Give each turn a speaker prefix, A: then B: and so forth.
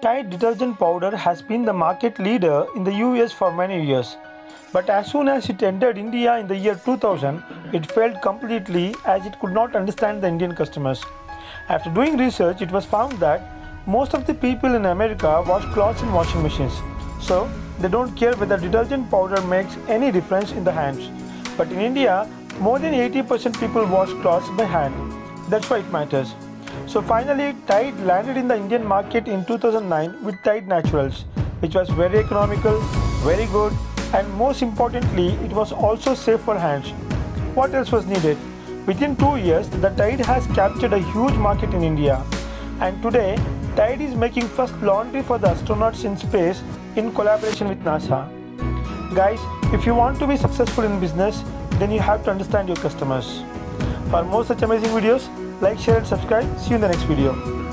A: Tide detergent powder has been the market leader in the US for many years. But as soon as it entered India in the year 2000, it failed completely as it could not understand the Indian customers. After doing research, it was found that most of the people in America wash clothes in washing machines. So, they don't care whether detergent powder makes any difference in the hands. But in India, more than 80% people wash clothes by hand. That's why it matters. So finally, Tide landed in the Indian market in 2009 with Tide Naturals, which was very economical, very good, and most importantly, it was also safe for hands. What else was needed? Within two years, the Tide has captured a huge market in India. And today, Tide is making first laundry for the astronauts in space in collaboration with NASA. Guys, if you want to be successful in business, then you have to understand your customers. For more such amazing videos, like, share and subscribe. See you in the next video.